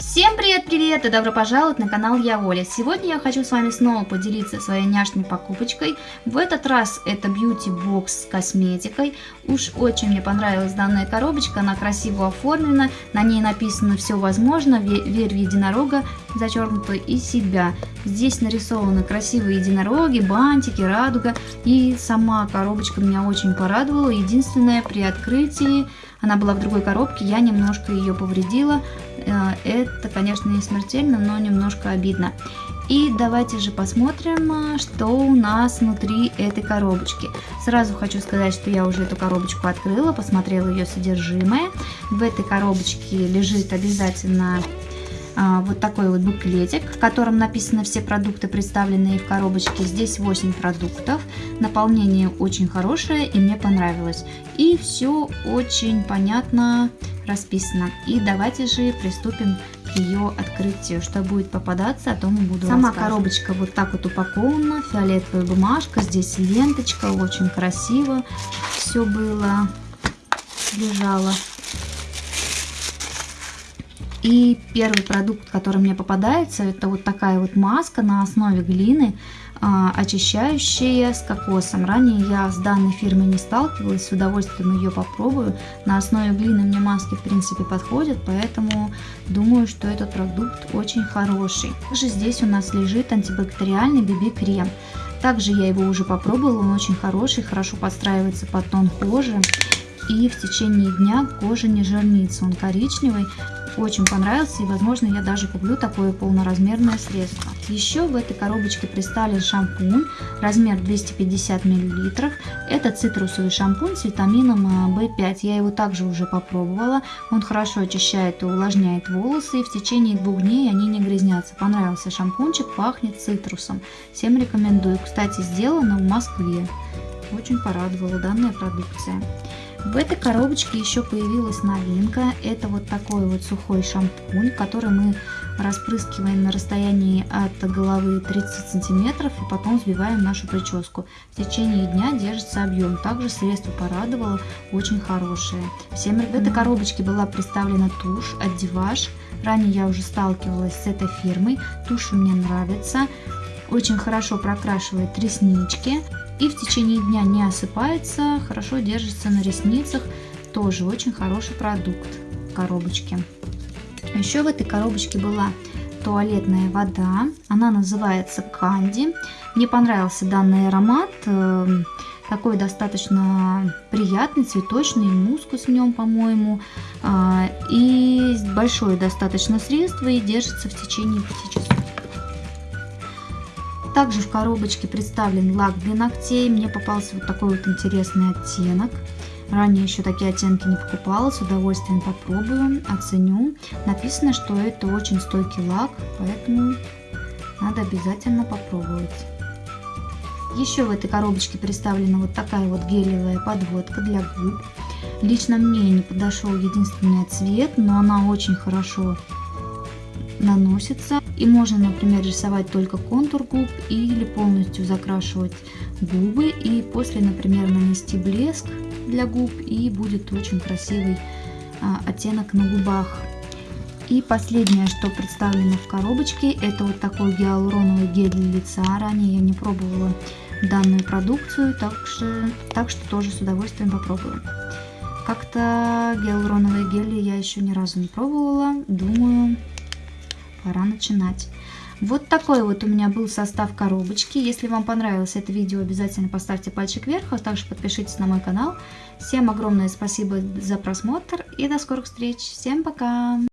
Всем привет-привет и добро пожаловать на канал Я Оля. Сегодня я хочу с вами снова поделиться своей няшной покупочкой. В этот раз это бьюти бокс с косметикой. Уж очень мне понравилась данная коробочка, она красиво оформлена, на ней написано все возможно, верь в единорога, зачеркнуто и себя. Здесь нарисованы красивые единороги, бантики, радуга и сама коробочка меня очень порадовала. Единственное при открытии она была в другой коробке, я немножко ее повредила. Э, это, конечно, не смертельно, но немножко обидно. И давайте же посмотрим, э, что у нас внутри этой коробочки. Сразу хочу сказать, что я уже эту коробочку открыла, посмотрела ее содержимое. В этой коробочке лежит обязательно а, вот такой вот буклетик, в котором написаны все продукты, представленные в коробочке. Здесь 8 продуктов. Наполнение очень хорошее и мне понравилось. И все очень понятно расписано. И давайте же приступим к ее открытию. Что будет попадаться, о том и буду Сама коробочка вот так вот упакована. Фиолетовая бумажка, здесь ленточка, очень красиво все было, лежало. И первый продукт, который мне попадается, это вот такая вот маска на основе глины, а, очищающая с кокосом. Ранее я с данной фирмой не сталкивалась, с удовольствием ее попробую. На основе глины мне маски в принципе подходят, поэтому думаю, что этот продукт очень хороший. Также здесь у нас лежит антибактериальный BB-крем. Также я его уже попробовала, он очень хороший, хорошо подстраивается под тон кожи. И в течение дня кожа не жирнится, он коричневый, очень понравился и возможно я даже куплю такое полноразмерное средство. Еще в этой коробочке представлен шампунь, размер 250 мл. Это цитрусовый шампунь с витамином В5. А, я его также уже попробовала. Он хорошо очищает и увлажняет волосы и в течение двух дней они не грязнятся. Понравился шампунчик, пахнет цитрусом. Всем рекомендую. Кстати, сделано в Москве. Очень порадовала данная продукция. В этой коробочке еще появилась новинка. Это вот такой вот сухой шампунь, который мы распрыскиваем на расстоянии от головы 30 сантиметров и потом взбиваем нашу прическу. В течение дня держится объем. Также средство порадовало, очень хорошее. Всем в этой коробочке была представлена тушь от Диваш. Ранее я уже сталкивалась с этой фирмой. Тушь мне нравится. Очень хорошо прокрашивает реснички и в течение дня не осыпается, хорошо держится на ресницах. Тоже очень хороший продукт в коробочке. Еще в этой коробочке была туалетная вода. Она называется Канди. Мне понравился данный аромат. Эм, такой достаточно приятный, цветочный, мускус в нем, по-моему. А, и большое достаточно средство и держится в течение 5 часов. Также в коробочке представлен лак для ногтей. Мне попался вот такой вот интересный оттенок. Ранее еще такие оттенки не покупала, с удовольствием попробую, оценю. Написано, что это очень стойкий лак, поэтому надо обязательно попробовать. Еще в этой коробочке представлена вот такая вот гелевая подводка для губ. Лично мне не подошел единственный цвет, но она очень хорошо наносится. И можно, например, рисовать только контур губ или полностью закрашивать губы. И после, например, нанести блеск для губ и будет очень красивый а, оттенок на губах. И последнее, что представлено в коробочке, это вот такой гиалуроновый гель для лица. Ранее я не пробовала данную продукцию, так что, так что тоже с удовольствием попробую. Как-то гиалуроновые гели я еще ни разу не пробовала. Думаю, пора начинать. Вот такой вот у меня был состав коробочки. Если вам понравилось это видео, обязательно поставьте пальчик вверх, а также подпишитесь на мой канал. Всем огромное спасибо за просмотр и до скорых встреч. Всем пока!